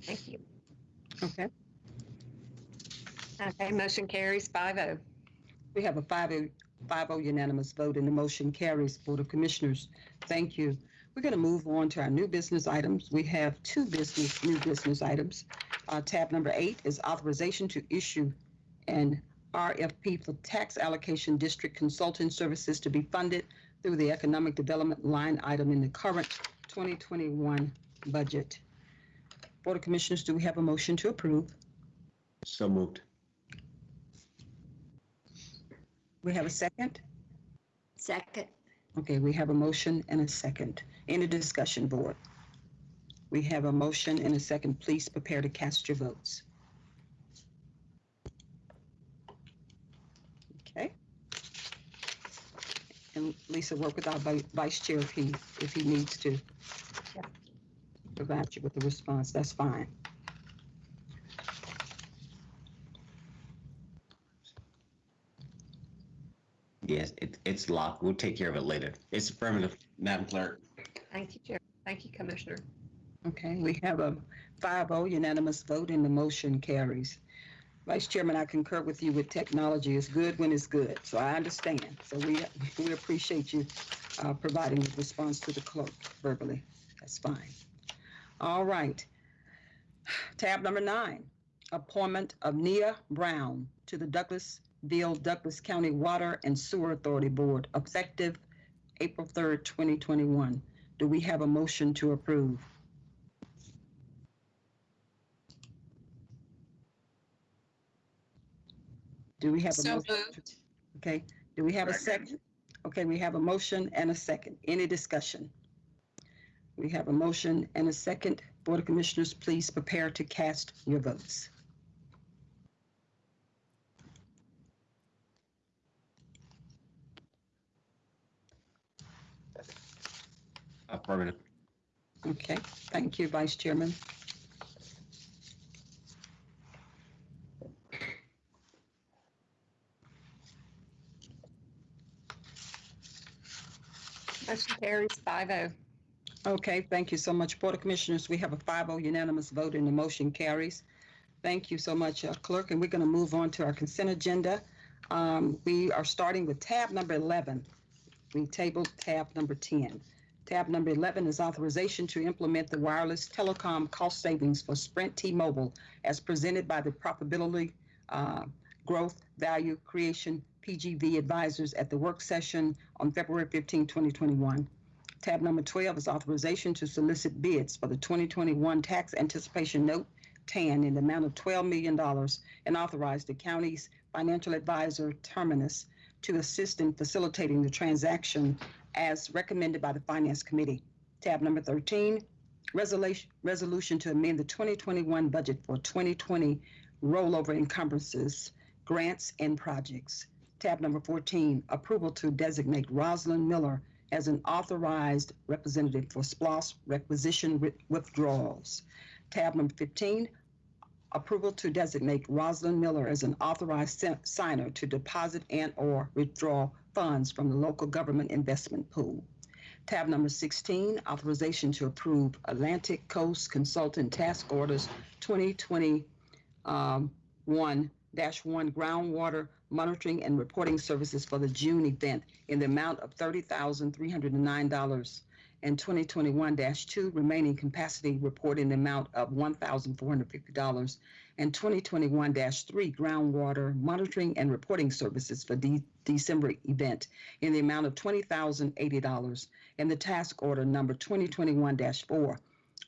Thank you. Okay, Okay, motion carries five oh. we have a 5-0 5-0 unanimous vote and the motion carries. Board of Commissioners, thank you. We're going to move on to our new business items. We have two business, new business items. Uh, Tab number eight is authorization to issue an RFP for tax allocation district consulting services to be funded through the economic development line item in the current 2021 budget. Board of Commissioners, do we have a motion to approve? So moved. We have a second? Second. Okay, we have a motion and a second. Any discussion, board? We have a motion and a second. Please prepare to cast your votes. Okay. And Lisa, work with our vi- vice chair if he, if he needs to. Provide you with the response, that's fine. Yes, it, it's locked. We'll take care of it later. It's affirmative, Madam Clerk. Thank you, Chair. Thank you, Commissioner. Okay, we have a 5-0 unanimous vote and the motion carries. Vice Chairman, I concur with you with technology is good when it's good, so I understand. So we, we appreciate you uh, providing a response to the clerk verbally. That's fine. All right. Tab number nine, appointment of Nia Brown to the Douglasville Douglas County Water and Sewer Authority Board effective April 3rd, 2021. Do we have a motion to approve? Do we have a So motion? moved. Okay, do we have a Second. second? Okay, we have a motion and a second. Any discussion? We have a motion and a second. Board of Commissioners, please prepare to cast your votes. Affirmative. Okay, thank you, Vice Chairman. Motion carries five oh. Okay, thank you so much. Board of Commissioners, we have a 5-0 unanimous vote and the motion carries. Thank you so much, uh, Clerk, and we're going to move on to our consent agenda. Um, We are starting with tab number 11. We tabled tab number 10. Tab number 11 is authorization to implement the wireless telecom cost savings for Sprint T-Mobile as presented by the Profitability uh, Growth Value Creation PGV advisors at the work session on February 15, 2021. Tab number 12 is authorization to solicit bids for the 2021 Tax Anticipation Note TAN in the amount of $12 million and authorize the county's financial advisor Terminus to assist in facilitating the transaction as recommended by the Finance Committee. Tab number 13, resolution, resolution to amend the 2021 budget for 2020 rollover encumbrances, grants, and projects. Tab number 14, approval to designate Rosalind Miller as an authorized representative for SPLOST requisition withdrawals. Tab number 15, approval to designate Rosalind Miller as an authorized signer to deposit and/or withdraw funds from the local government investment pool. Tab number 16, authorization to approve Atlantic Coast Consultant Task Orders 2021-1 um, groundwater monitoring and reporting services for the June event in the amount of $30,309 and 2021-2 remaining capacity report in the amount of $1,450 and 2021-3 groundwater monitoring and reporting services for the December event in the amount of $20,080 and the task order number 2021-4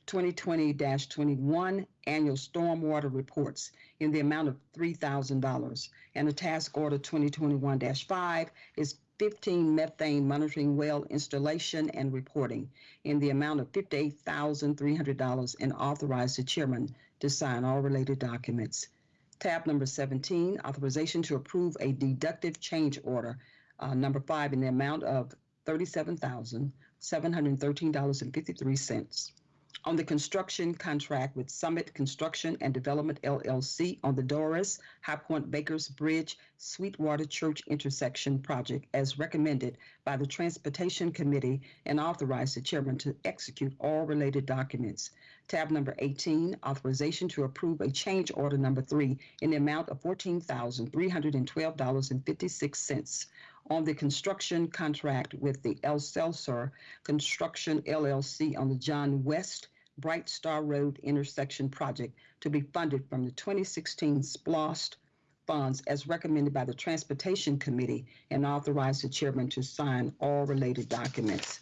2020-21 annual stormwater reports in the amount of $3,000 and the task order 2021-5 is 15 methane monitoring well installation and reporting in the amount of $58,300 and authorize the chairman to sign all related documents. Tab number 17, authorization to approve a deductive change order, uh, number five, in the amount of $37,713.53 on the construction contract with Summit Construction and Development LLC on the Doris High Point Bakers Bridge Sweetwater Church intersection project as recommended by the Transportation Committee and authorize the chairman to execute all related documents. Tab number 18, authorization to approve a change order number three in the amount of $14,312.56 on the construction contract with the El Celso Construction LLC on the John West Bright Star Road intersection project to be funded from the 2016 SPLOST funds as recommended by the Transportation Committee and authorize the chairman to sign all related documents.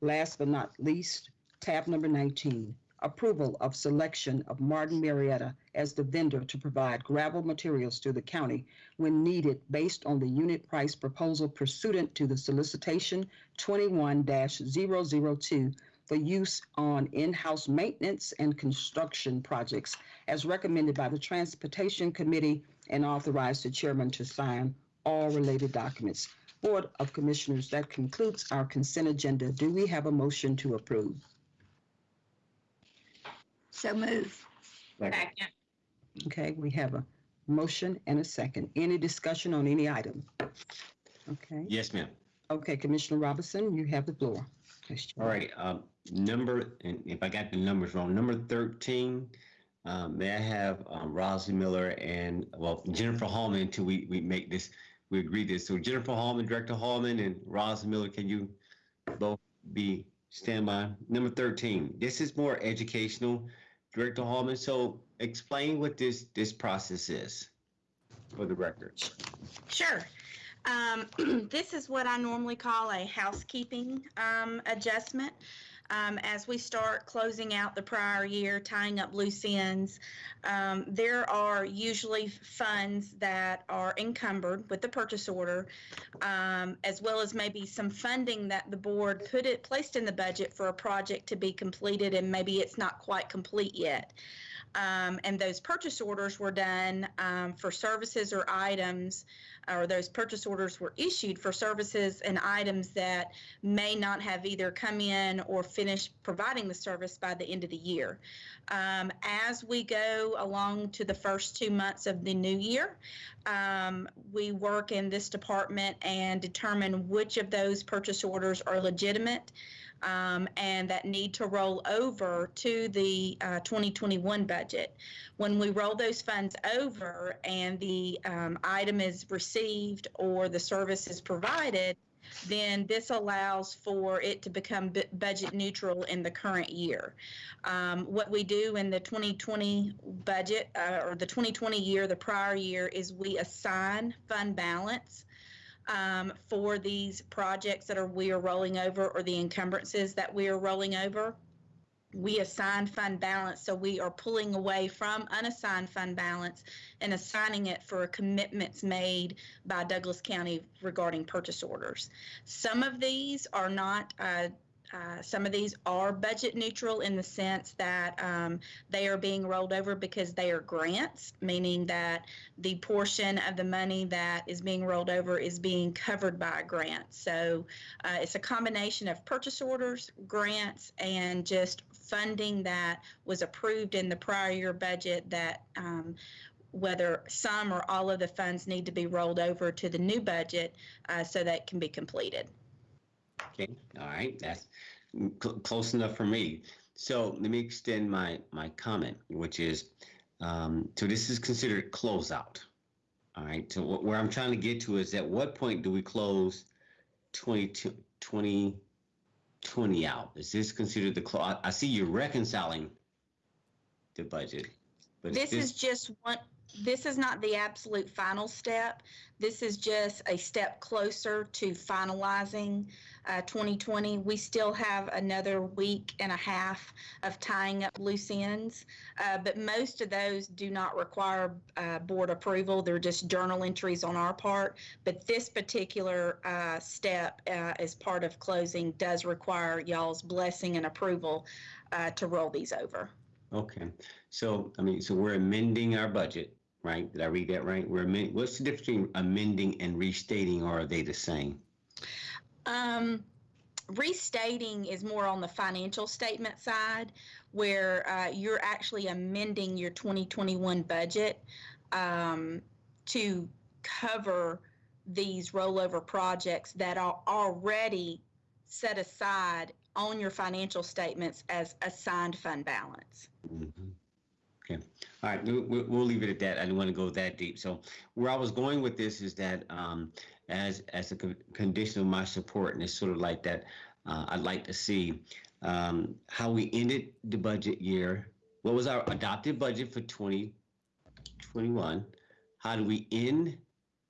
Last but not least, tab number 19, approval of selection of Martin Marietta as the vendor to provide gravel materials to the county when needed based on the unit price proposal pursuant to the solicitation 21-002 for use on in-house maintenance and construction projects as recommended by the Transportation Committee and authorize the chairman to sign all related documents. Board of Commissioners, that concludes our consent agenda. Do we have a motion to approve? So move. Second. Okay, we have a motion and a second. Any discussion on any item? Okay, Yes, ma'am. okay, Commissioner Robinson, you have the floor. All right, um, number, and if I got the numbers wrong, number thirteen, um, may I have, um, Rosley Miller and, well, Jennifer Hallman until we, we make this, we agree this. So Jennifer Hallman, Director Hallman and Rosley Miller, can you both be standby? Number thirteen, this is more educational, Director Hallman, so explain what this, this process is for the record. Sure. Um, this is what I normally call a housekeeping um, adjustment. Um, as we start closing out the prior year, tying up loose ends, um, there are usually funds that are encumbered with the purchase order, um, as well as maybe some funding that the board put it placed in the budget for a project to be completed, and maybe it's not quite complete yet. Um, and those purchase orders were done um, for services or items, or those purchase orders were issued for services and items that may not have either come in or finished providing the service by the end of the year. Um, as we go along to the first two months of the new year, um, we work in this department and determine which of those purchase orders are legitimate um, and that need to roll over to the uh, 2021 budget. When we roll those funds over and the um, item is received or the service is provided, then this allows for it to become bu- budget neutral in the current year. Um, what we do in the 2020 budget uh, or the 2020 year, the prior year, is we assign fund balance um, for these projects that are we are rolling over or the encumbrances that we are rolling over. We assign fund balance, so we are pulling away from unassigned fund balance and assigning it for commitments made by Douglas County regarding purchase orders. Some of these are not. Uh, uh, some of these are budget neutral in the sense that um, they are being rolled over because they are grants, meaning that the portion of the money that is being rolled over is being covered by a grant. So uh, it's a combination of purchase orders, grants, and just funding that was approved in the prior year budget that um, whether some or all of the funds need to be rolled over to the new budget uh, so that it can be completed. Okay, all right, that's cl- close enough for me. So let me extend my, my comment, which is, um, so this is considered closeout. All right, so wh- where I'm trying to get to is at what point do we close 22, 20 out. Is this considered the, clo- I- I see you're reconciling the budget. but This is just one, this is not the absolute final step. This is just a step closer to finalizing uh, 2020. We still have another week and a half of tying up loose ends, uh, but most of those do not require uh, board approval. They're just journal entries on our part. But this particular uh, step, uh, as part of closing, does require y'all's blessing and approval uh, to roll these over. Okay, so, I mean, so we're amending our budget, right? Did I read that right? We're amending, what's the difference between amending and restating, or are they the same? Um, restating is more on the financial statement side, where uh, you're actually amending your 2021 budget um, to cover these rollover projects that are already set aside on your financial statements as assigned fund balance. Mhm. All right, we'll, we'll leave it at that. I didn't want to go that deep. So where I was going with this is that um, as, as a con- condition of my support, and it's sort of like that, uh, I'd like to see um, how we ended the budget year. What was our adopted budget for 2021? How do we end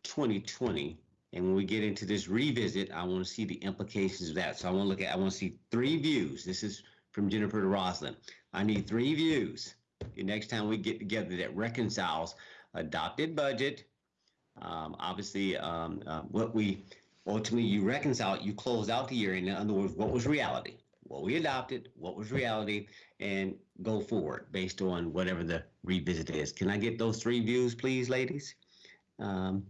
2020? And when we get into this revisit, I want to see the implications of that. So I want to look at, I want to see three views. This is from Jennifer to Roslyn. I need three views the next time we get together that reconciles adopted budget, um, obviously, um, uh, what we ultimately you reconcile, you close out the year. In other words, what was reality? What we adopted, what was reality, and go forward based on whatever the revisit is. Can I get those three views, please, ladies? Um,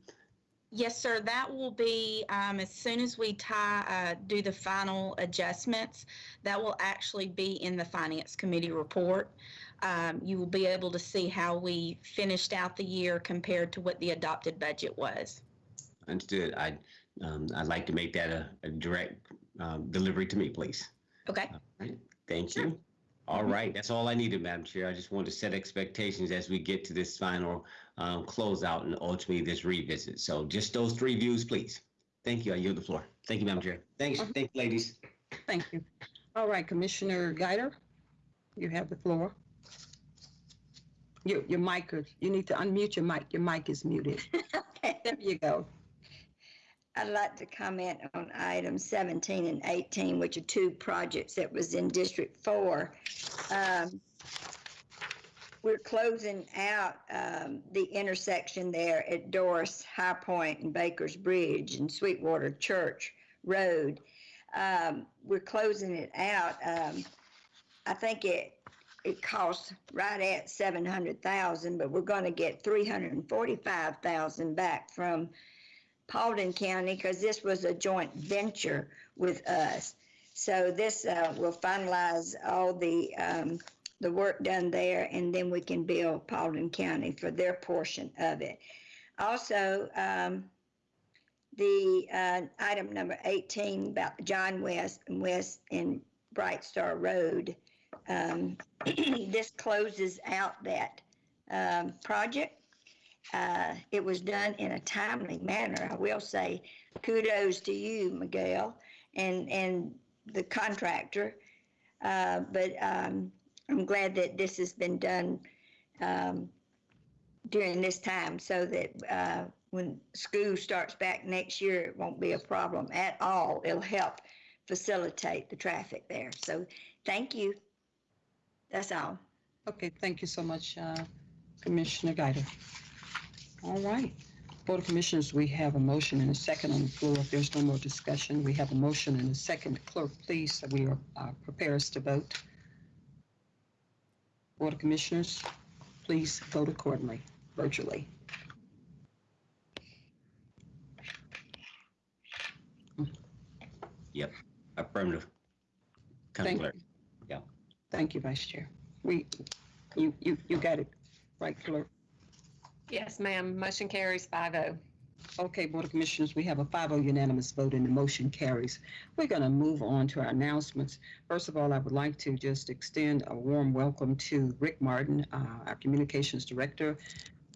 Yes, sir. That will be um, as soon as we tie, uh, do the final adjustments. That will actually be in the Finance Committee report. Um, you will be able to see how we finished out the year compared to what the adopted budget was. understood. I um, I'd like to make that a, a direct um, delivery to me, please. Okay. All right, thank Sure. you. All right, that's all I needed, Madam Chair. I just wanted to set expectations as we get to this final um, closeout and ultimately this revisit. So just those three views, please. Thank you. I yield the floor. Thank you, Madam Chair. Thanks, Mhm. thank you, ladies. Thank you. All right, Commissioner Guider, you have the floor. Your, your mic, you need to unmute your mic. Your mic is muted. Okay. There you go. I'd like to comment on items 17 and 18, which are two projects that was in District 4. Um, We're closing out um, the intersection there at Doris High Point and Baker's Bridge and Sweetwater Church Road. Um, We're closing it out. Um, I think it, it costs right at 700,000, but we're going to get 345,000 back from Paulding County because this was a joint venture with us. So this uh, will finalize all the um, the work done there, and then we can bill Paulding County for their portion of it. Also, um, the uh, item number 18 about John West and West and Bright Star Road. Um, this closes out that um, project. Uh, it was done in a timely manner. I will say kudos to you, Miguel, and, and the contractor. Uh, but um, I'm glad that this has been done um, during this time so that uh, when school starts back next year, it won't be a problem at all. It'll help facilitate the traffic there. So thank you. That's all. Okay, thank you so much, uh, Commissioner Guider. All right. Board of Commissioners, we have a motion and a second on the floor. If there's no more discussion, we have a motion and a second. Clerk, please, so we are uh, prepare us to vote. Board of Commissioners, please vote accordingly, virtually. Yep, affirmative. County Thank Clerk. you. Thank you, Vice Chair. We, you, you, you got it, right, Clerk? Yes, ma'am. Motion carries oh. 5-0. Okay, Board of Commissioners, we have a 5-0 unanimous vote and the motion carries. We're going to move on to our announcements. First of all, I would like to just extend a warm welcome to Rick Martin, uh, our Communications Director,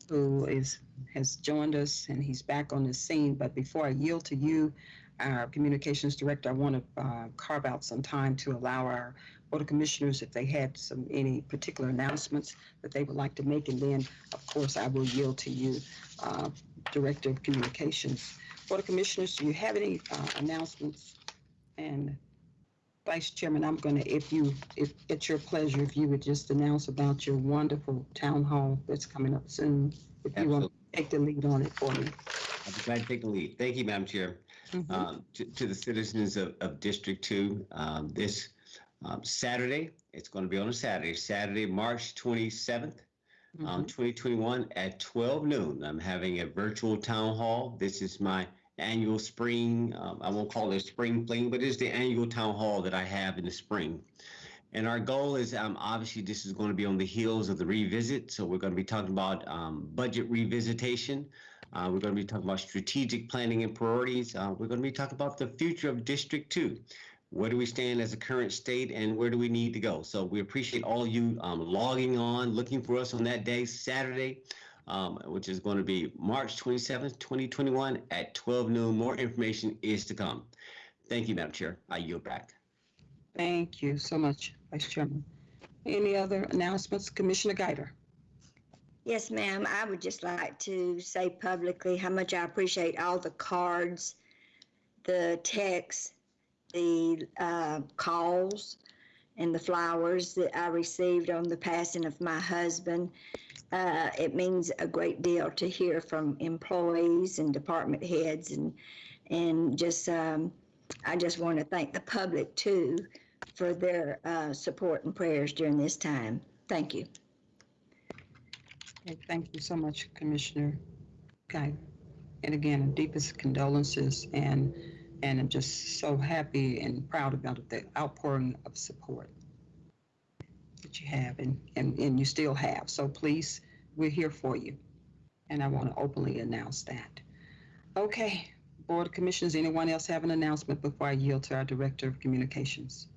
who is, has joined us and he's back on the scene. But before I yield to you, our communications director, I want to uh, carve out some time to allow our Board of Commissioners, if they had some, any particular announcements that they would like to make. And then, of course, I will yield to you, uh, Director of Communications. Board of Commissioners, do you have any uh, announcements? And Vice Chairman, I'm going to, if you, if it's your pleasure, if you would just announce about your wonderful town hall that's coming up soon. If you want to take the lead on it for me. I'll be glad to take the lead. Thank you, Madam Chair. Mhm. Um, To to the citizens of of District 2, um, this um, Saturday, it's going to be on a Saturday, Saturday, March 27th, um, Mhm. 2021 at 12 noon. I'm having a virtual town hall. This is my annual spring, um, I won't call it a spring fling, but it's the annual town hall that I have in the spring. And our goal is, um, obviously, this is going to be on the heels of the revisit. So we're going to be talking about um, budget revisitation. Uh, we're going to be talking about strategic planning and priorities. Uh, we're going to be talking about the future of District 2. Where do we stand as a current state and where do we need to go? So we appreciate all you um, logging on, looking for us on that day, Saturday, um, which is going to be March 27th, 2021 at 12 noon. More information is to come. Thank you, Madam Chair. I yield back. Thank you so much, Vice Chairman. Any other announcements? Commissioner Guider? Yes, ma'am. I would just like to say publicly how much I appreciate all the cards, the texts, the uh, calls, and the flowers that I received on the passing of my husband. Uh, it means a great deal to hear from employees and department heads, and and just um, I just want to thank the public too for their uh, support and prayers during this time. Thank you. Okay, Thank you so much, Commissioner Guy. And again, deepest condolences and, and I'm just so happy and proud about the outpouring of support that you have and, and, and you still have. So please, we're here for you. And I want to openly announce that. Okay, Board of Commissioners, anyone else have an announcement before I yield to our Director of Communications?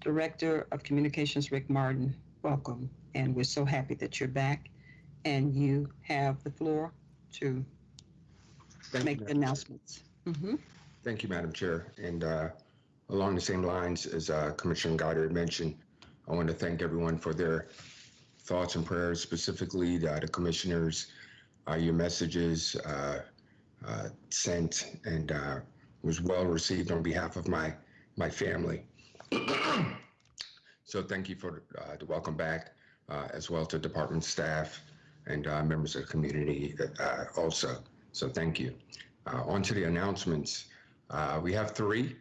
Director of Communications, Rick Martin, welcome. And we're so happy that you're back and you have the floor to Thank you, make the Madam Chair. announcements. Mm-hmm. Thank you, Madam Chair. And uh, along the same lines as uh, Commissioner Goddard mentioned, I want to thank everyone for their thoughts and prayers, specifically the the commissioners, uh, your messages uh, uh, sent and uh, was well received on behalf of my, my family. So thank you for uh, the welcome back, uh, as well to department staff and uh, members of the community uh, also. So thank you. Uh, On to the announcements. Uh, We have three,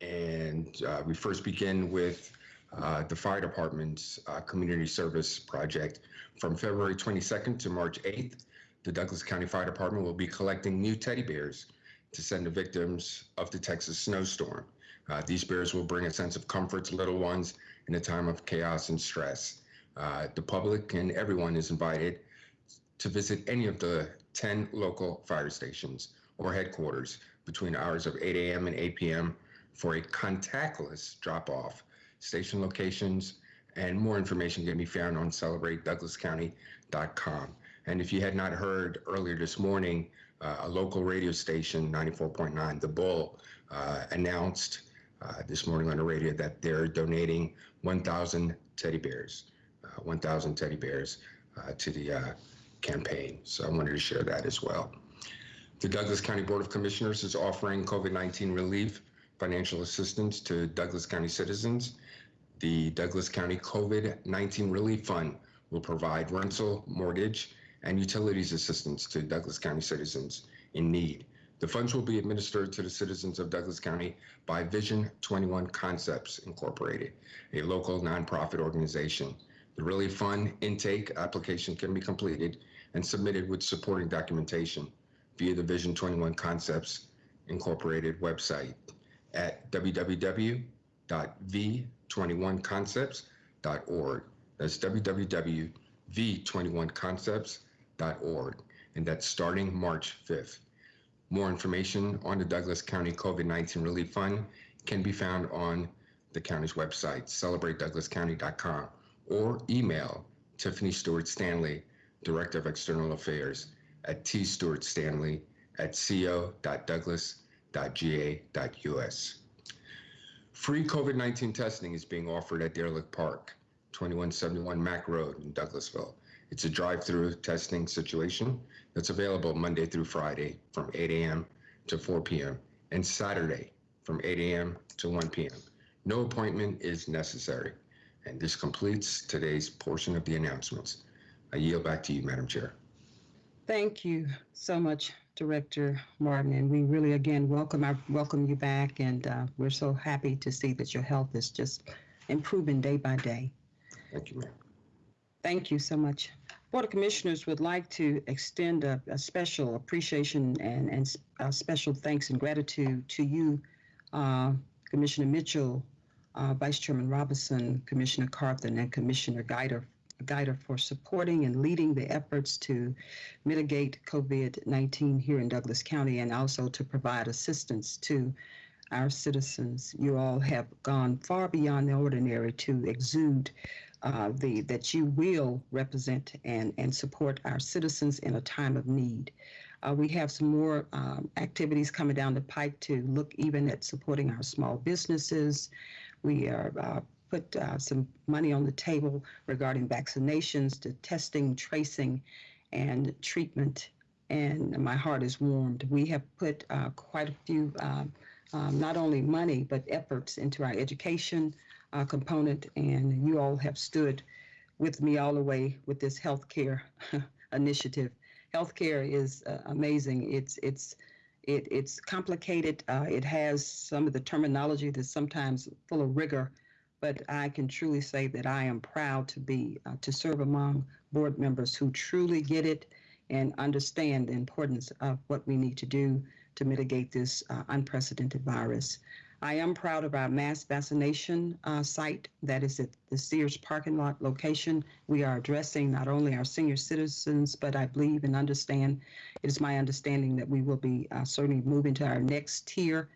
and uh, we first begin with uh, the fire department's uh, community service project. From February 22nd to March 8th, the Douglas County Fire Department will be collecting new teddy bears to send to victims of the Texas snowstorm. Uh, These bears will bring a sense of comfort to little ones in a time of chaos and stress. Uh, The public and everyone is invited to visit any of the 10 local fire stations or headquarters between hours of 8 a.m. and 8 p.m. for a contactless drop-off. Station locations and more information can be found on celebratedouglascounty.com. And if you had not heard earlier this morning, uh, a local radio station, 94.9 The Bull, uh, announced uh, this morning on the radio that they're donating 1,000 teddy bears, uh, 1,000 teddy bears uh, to the uh, campaign. So I wanted to share that as well. The Douglas County Board of Commissioners is offering COVID-19 relief financial assistance to Douglas County citizens. The Douglas County COVID-19 Relief Fund will provide rental, mortgage, and utilities assistance to Douglas County citizens in need. The funds will be administered to the citizens of Douglas County by Vision 21 Concepts Incorporated, a local nonprofit organization. The Relief Fund intake application can be completed and submitted with supporting documentation via the Vision 21 Concepts Incorporated website at www.v21concepts.org. That's www.v21concepts.org. And that's starting March 5th. More information on the Douglas County COVID-19 Relief Fund can be found on the county's website, celebratedouglascounty.com, or email Tiffany Stewart Stanley, Director of External Affairs, at tstewartstanley at co.douglas www.ga.us. Free COVID 19 testing is being offered at Deer Lick Park, 2171 Mac Road in Douglasville. It's a drive through testing situation that's available Monday through Friday from 8 a.m. to 4 p.m. and Saturday from 8 a.m. to 1 p.m. No appointment is necessary. And this completes today's portion of the announcements. I yield back to you, Madam Chair. Thank you so much, Director Martin, and we really again welcome I welcome you back, and uh, we're so happy to see that your health is just improving day by day. Thank you, ma'am. Thank you so much. Board of Commissioners would like to extend a, a special appreciation and, and special thanks and gratitude to you, uh, Commissioner Mitchell, uh, Vice Chairman Robinson, Commissioner Carthen, and Commissioner Guider, Guider for supporting and leading the efforts to mitigate COVID-19 here in Douglas County and also to provide assistance to our citizens. You all have gone far beyond the ordinary to exude uh, the that you will represent and and support our citizens in a time of need. Uh, we have some more um, activities coming down the pike to look even at supporting our small businesses. We are uh, put uh, some money on the table regarding vaccinations, to testing, tracing, and treatment. And my heart is warmed. We have put uh, quite a few, um, um, not only money but efforts into our education uh, component, and you all have stood with me all the way with this healthcare initiative. Healthcare is uh, amazing. It's it's it, it's complicated. Uh, it has some of the terminology that's sometimes full of rigor, but I can truly say that I am proud to be uh, to serve among board members who truly get it and understand the importance of what we need to do to mitigate this uh, unprecedented virus. I am proud of our mass vaccination uh, site that is at the Sears parking lot location. We are addressing not only our senior citizens, but I believe and understand, it is my understanding that we will be uh, certainly moving to our next tier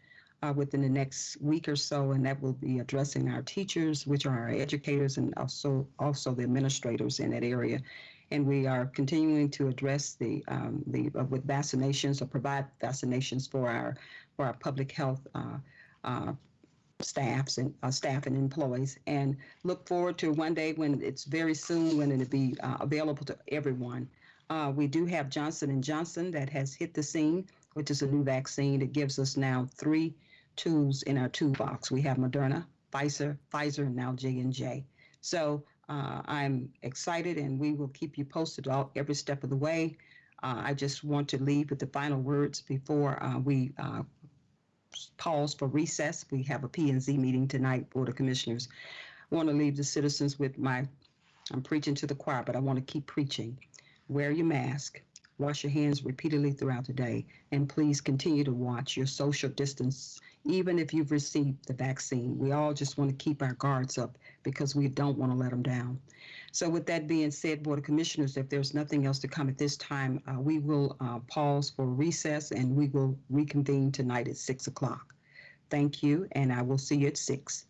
uh, within the next week or so, and that will be addressing our teachers, which are our educators, and also also the administrators in that area. And we are continuing to address the um, the uh, with vaccinations or provide vaccinations for our for our public health uh, uh, staffs and uh, staff and employees, and look forward to one day when it's very soon when it'll be uh, available to everyone. Uh, we do have Johnson and Johnson that has hit the scene, which is a new vaccine. It gives us now three tools in our toolbox. We have Moderna, Pfizer, Pfizer, and now J and J. So uh, I'm excited, and we will keep you posted all every step of the way. Uh, I just want to leave with the final words before uh, we uh, pause for recess. We have a P and Z meeting tonight, Board of Commissioners. I want to leave the citizens with my, I'm preaching to the choir, but I want to keep preaching. Wear your mask, wash your hands repeatedly throughout the day, and please continue to watch your social distance, even if you've received the vaccine. We all just want to keep our guards up because we don't want to let them down. So with that being said, Board of Commissioners, if there's nothing else to come at this time, uh, we will uh, pause for recess and we will reconvene tonight at 6 o'clock. Thank you, and I will see you at 6.